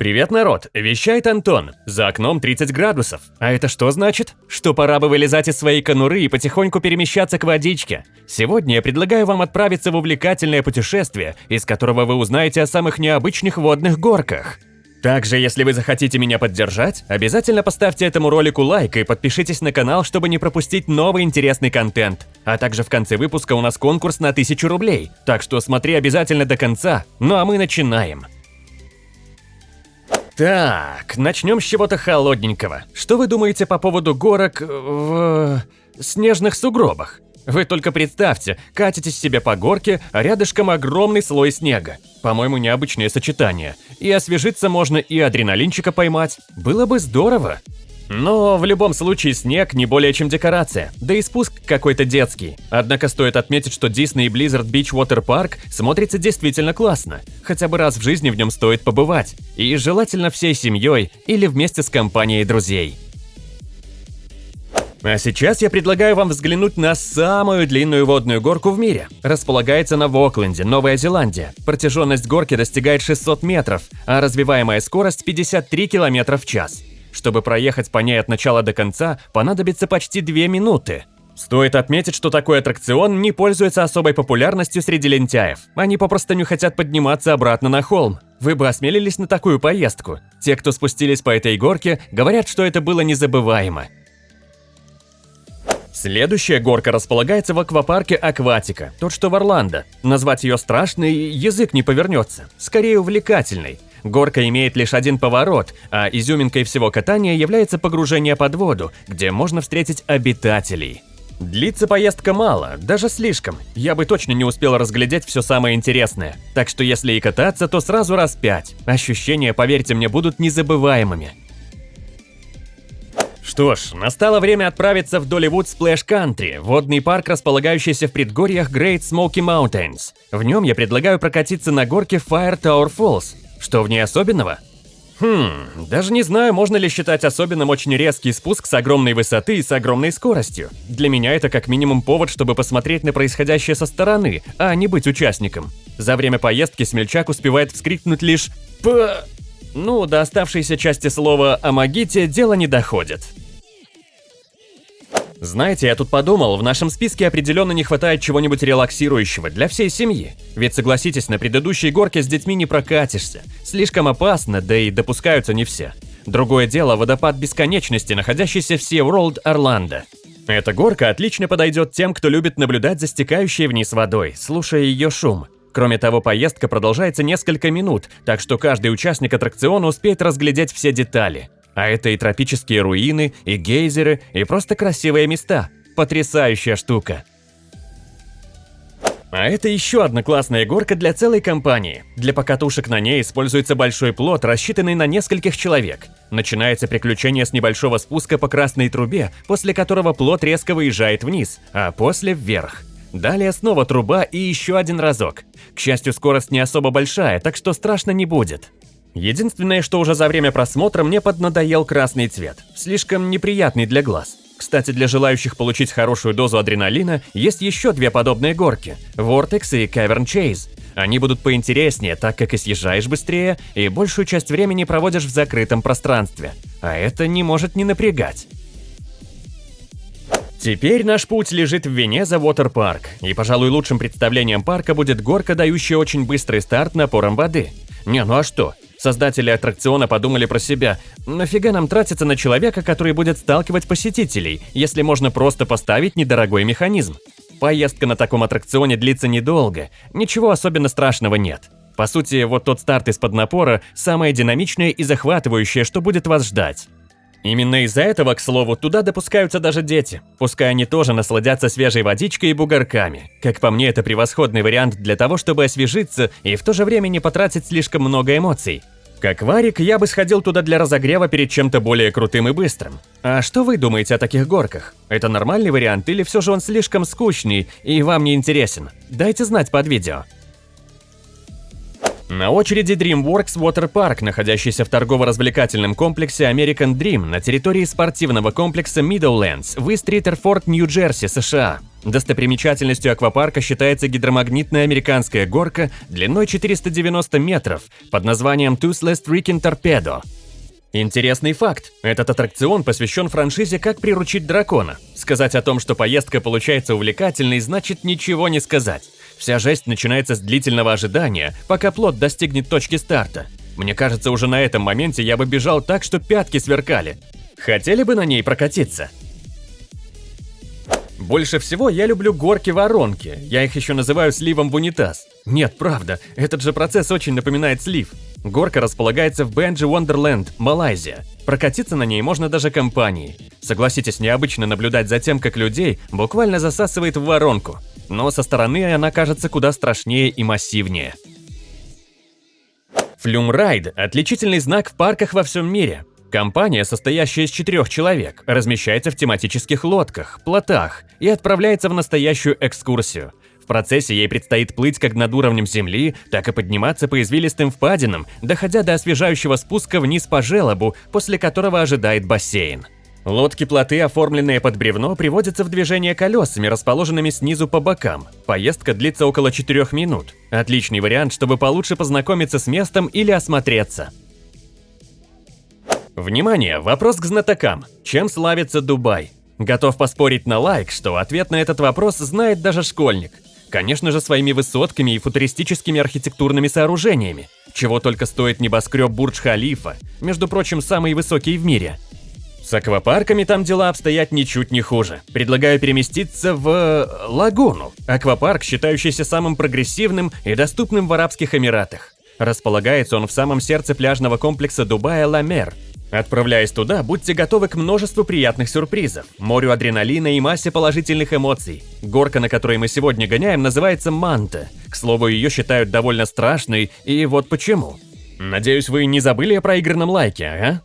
Привет, народ! Вещает Антон. За окном 30 градусов. А это что значит? Что пора бы вылезать из своей конуры и потихоньку перемещаться к водичке. Сегодня я предлагаю вам отправиться в увлекательное путешествие, из которого вы узнаете о самых необычных водных горках. Также, если вы захотите меня поддержать, обязательно поставьте этому ролику лайк и подпишитесь на канал, чтобы не пропустить новый интересный контент. А также в конце выпуска у нас конкурс на 1000 рублей, так что смотри обязательно до конца. Ну а мы начинаем. Так, начнем с чего-то холодненького. Что вы думаете по поводу горок в... снежных сугробах? Вы только представьте, катитесь себе по горке, а рядышком огромный слой снега. По-моему, необычное сочетание. И освежиться можно, и адреналинчика поймать. Было бы здорово. Но в любом случае снег не более чем декорация, да и спуск какой-то детский. Однако стоит отметить, что Disney Blizzard Beach Water Park смотрится действительно классно. Хотя бы раз в жизни в нем стоит побывать. И желательно всей семьей или вместе с компанией друзей. А сейчас я предлагаю вам взглянуть на самую длинную водную горку в мире. Располагается она в Окленде, Новая Зеландия. Протяженность горки достигает 600 метров, а развиваемая скорость 53 км в час. Чтобы проехать по ней от начала до конца, понадобится почти 2 минуты. Стоит отметить, что такой аттракцион не пользуется особой популярностью среди лентяев. Они попросту не хотят подниматься обратно на холм. Вы бы осмелились на такую поездку? Те, кто спустились по этой горке, говорят, что это было незабываемо. Следующая горка располагается в аквапарке Акватика, тот что в Орландо. Назвать ее страшной язык не повернется, скорее увлекательной. Горка имеет лишь один поворот, а изюминкой всего катания является погружение под воду, где можно встретить обитателей. Длится поездка мало, даже слишком. Я бы точно не успел разглядеть все самое интересное. Так что если и кататься, то сразу раз пять. Ощущения, поверьте мне, будут незабываемыми. Что ж, настало время отправиться в Долливуд Splash Country, водный парк, располагающийся в предгорьях Great Smoky Mountains. В нем я предлагаю прокатиться на горке Fire Tower Falls. Что в ней особенного? Хм, даже не знаю, можно ли считать особенным очень резкий спуск с огромной высоты и с огромной скоростью. Для меня это как минимум повод, чтобы посмотреть на происходящее со стороны, а не быть участником. За время поездки смельчак успевает вскрикнуть лишь «П...» Ну, до оставшейся части слова о магите дело не доходит. Знаете, я тут подумал, в нашем списке определенно не хватает чего-нибудь релаксирующего для всей семьи. Ведь согласитесь, на предыдущей горке с детьми не прокатишься. Слишком опасно, да и допускаются не все. Другое дело – водопад бесконечности, находящийся в SeaWorld Орландо. Эта горка отлично подойдет тем, кто любит наблюдать за стекающей вниз водой, слушая ее шум. Кроме того, поездка продолжается несколько минут, так что каждый участник аттракциона успеет разглядеть все детали. А это и тропические руины, и гейзеры, и просто красивые места. Потрясающая штука. А это еще одна классная горка для целой компании. Для покатушек на ней используется большой плот, рассчитанный на нескольких человек. Начинается приключение с небольшого спуска по красной трубе, после которого плот резко выезжает вниз, а после вверх. Далее снова труба и еще один разок. К счастью, скорость не особо большая, так что страшно не будет. Единственное, что уже за время просмотра мне поднадоел красный цвет, слишком неприятный для глаз. Кстати, для желающих получить хорошую дозу адреналина есть еще две подобные горки – Vortex и Cavern Chase. Они будут поинтереснее, так как и съезжаешь быстрее, и большую часть времени проводишь в закрытом пространстве. А это не может не напрягать. Теперь наш путь лежит в Венеза Water и, пожалуй, лучшим представлением парка будет горка, дающая очень быстрый старт напором воды. Не, ну а что? Создатели аттракциона подумали про себя. Нафига нам тратиться на человека, который будет сталкивать посетителей, если можно просто поставить недорогой механизм? Поездка на таком аттракционе длится недолго, ничего особенно страшного нет. По сути, вот тот старт из-под напора – самое динамичное и захватывающее, что будет вас ждать. Именно из-за этого, к слову, туда допускаются даже дети. Пускай они тоже насладятся свежей водичкой и бугорками. Как по мне, это превосходный вариант для того, чтобы освежиться и в то же время не потратить слишком много эмоций. Как Варик, я бы сходил туда для разогрева перед чем-то более крутым и быстрым. А что вы думаете о таких горках? Это нормальный вариант или все же он слишком скучный и вам не интересен? Дайте знать под видео. На очереди DreamWorks Water Park, находящийся в торгово-развлекательном комплексе American Dream на территории спортивного комплекса Meadowlands в Ист-Риттерфорд, Нью-Джерси, США. Достопримечательностью аквапарка считается гидромагнитная американская горка длиной 490 метров под названием Toothless Freaking Torpedo. Интересный факт. Этот аттракцион посвящен франшизе «Как приручить дракона». Сказать о том, что поездка получается увлекательной, значит ничего не сказать. Вся жесть начинается с длительного ожидания, пока плод достигнет точки старта. Мне кажется, уже на этом моменте я бы бежал так, что пятки сверкали. Хотели бы на ней прокатиться? Больше всего я люблю горки-воронки. Я их еще называю сливом в унитаз. Нет, правда, этот же процесс очень напоминает слив. Горка располагается в Бенджи Wonderland, Малайзия. Прокатиться на ней можно даже компанией. Согласитесь, необычно наблюдать за тем, как людей буквально засасывает в воронку. Но со стороны она кажется куда страшнее и массивнее. Флюмрайд – отличительный знак в парках во всем мире. Компания, состоящая из четырех человек, размещается в тематических лодках, плотах и отправляется в настоящую экскурсию. В процессе ей предстоит плыть как над уровнем земли, так и подниматься по извилистым впадинам, доходя до освежающего спуска вниз по желобу, после которого ожидает бассейн. Лодки-плоты, оформленные под бревно, приводятся в движение колесами, расположенными снизу по бокам. Поездка длится около 4 минут. Отличный вариант, чтобы получше познакомиться с местом или осмотреться. Внимание, вопрос к знатокам. Чем славится Дубай? Готов поспорить на лайк, что ответ на этот вопрос знает даже школьник. Конечно же, своими высотками и футуристическими архитектурными сооружениями. Чего только стоит небоскреб Бурдж-Халифа, между прочим, самый высокий в мире. С аквапарками там дела обстоят ничуть не хуже. Предлагаю переместиться в... Э, Лагуну. Аквапарк, считающийся самым прогрессивным и доступным в Арабских Эмиратах. Располагается он в самом сердце пляжного комплекса Дубая Ламер, Отправляясь туда, будьте готовы к множеству приятных сюрпризов, морю адреналина и массе положительных эмоций. Горка, на которой мы сегодня гоняем, называется Манта. К слову, ее считают довольно страшной, и вот почему. Надеюсь, вы не забыли о проигранном лайке, ага?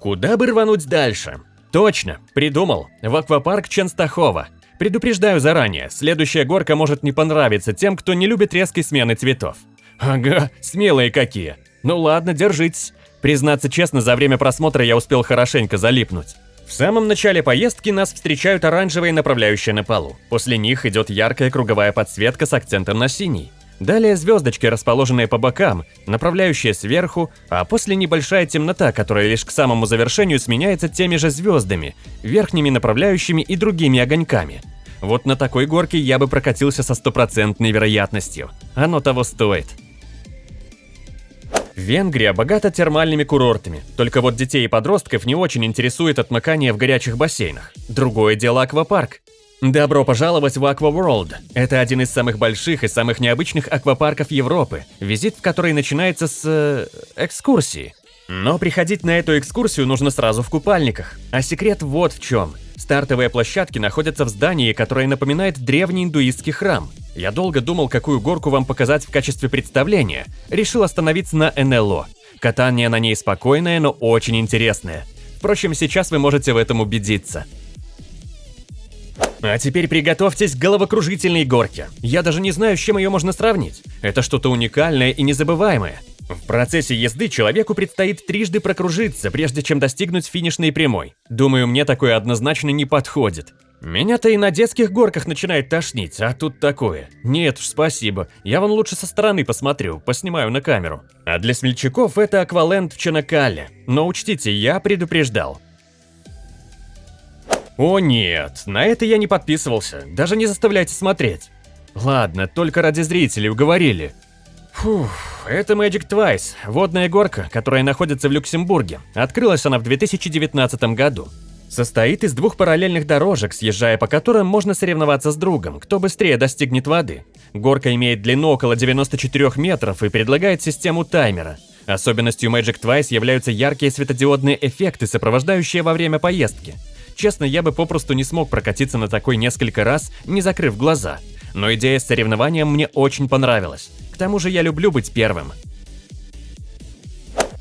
Куда бы рвануть дальше? Точно, придумал. В аквапарк Ченстахова. Предупреждаю заранее, следующая горка может не понравиться тем, кто не любит резкой смены цветов. Ага, смелые какие. Ну ладно, держитесь. Признаться честно, за время просмотра я успел хорошенько залипнуть. В самом начале поездки нас встречают оранжевые направляющие на полу. После них идет яркая круговая подсветка с акцентом на синий. Далее звездочки, расположенные по бокам, направляющие сверху, а после небольшая темнота, которая лишь к самому завершению сменяется теми же звездами, верхними направляющими и другими огоньками. Вот на такой горке я бы прокатился со стопроцентной вероятностью. Оно того стоит. Венгрия богата термальными курортами, только вот детей и подростков не очень интересует отмыкание в горячих бассейнах. Другое дело аквапарк. Добро пожаловать в World. Это один из самых больших и самых необычных аквапарков Европы, визит в который начинается с... Э, экскурсии. Но приходить на эту экскурсию нужно сразу в купальниках. А секрет вот в чем. Стартовые площадки находятся в здании, которое напоминает древний индуистский храм. Я долго думал, какую горку вам показать в качестве представления. Решил остановиться на НЛО. Катание на ней спокойное, но очень интересное. Впрочем, сейчас вы можете в этом убедиться. А теперь приготовьтесь к головокружительной горке. Я даже не знаю, с чем ее можно сравнить. Это что-то уникальное и незабываемое. В процессе езды человеку предстоит трижды прокружиться, прежде чем достигнуть финишной прямой. Думаю, мне такое однозначно не подходит. Меня-то и на детских горках начинает тошнить, а тут такое. Нет уж, спасибо. Я вон лучше со стороны посмотрю, поснимаю на камеру. А для смельчаков это акваленд в Чанакале. Но учтите, я предупреждал. О нет, на это я не подписывался. Даже не заставляйте смотреть. Ладно, только ради зрителей уговорили. Фух, это Magic Twice, водная горка, которая находится в Люксембурге. Открылась она в 2019 году. Состоит из двух параллельных дорожек, съезжая по которым можно соревноваться с другом, кто быстрее достигнет воды. Горка имеет длину около 94 метров и предлагает систему таймера. Особенностью Magic Twice являются яркие светодиодные эффекты, сопровождающие во время поездки. Честно, я бы попросту не смог прокатиться на такой несколько раз, не закрыв глаза. Но идея с соревнованием мне очень понравилась. К тому же я люблю быть первым.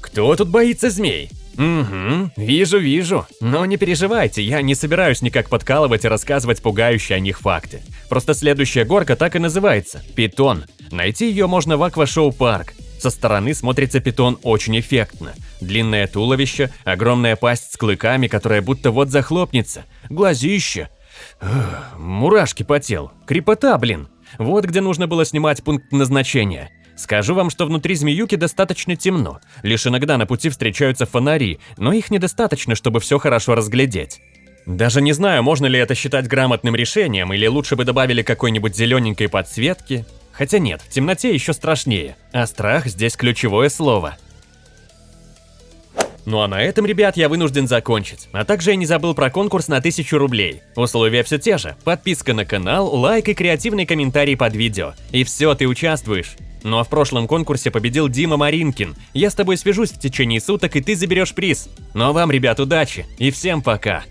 Кто тут боится змей? Угу, вижу, вижу. Но не переживайте, я не собираюсь никак подкалывать и рассказывать пугающие о них факты. Просто следующая горка так и называется – Питон. Найти ее можно в Аквашоу Парк. Со стороны смотрится питон очень эффектно. Длинное туловище, огромная пасть с клыками, которая будто вот захлопнется, глазище. Мурашки по телу. Крепота, блин. Вот где нужно было снимать пункт назначения. Скажу вам, что внутри змеюки достаточно темно. Лишь иногда на пути встречаются фонари, но их недостаточно, чтобы все хорошо разглядеть. Даже не знаю, можно ли это считать грамотным решением, или лучше бы добавили какой-нибудь зелененькой подсветки. Хотя нет, в темноте еще страшнее, а страх здесь ключевое слово. Ну а на этом, ребят, я вынужден закончить. А также я не забыл про конкурс на 1000 рублей. Условия все те же. Подписка на канал, лайк и креативный комментарий под видео. И все, ты участвуешь. Ну а в прошлом конкурсе победил Дима Маринкин. Я с тобой свяжусь в течение суток, и ты заберешь приз. Ну а вам, ребят, удачи и всем пока.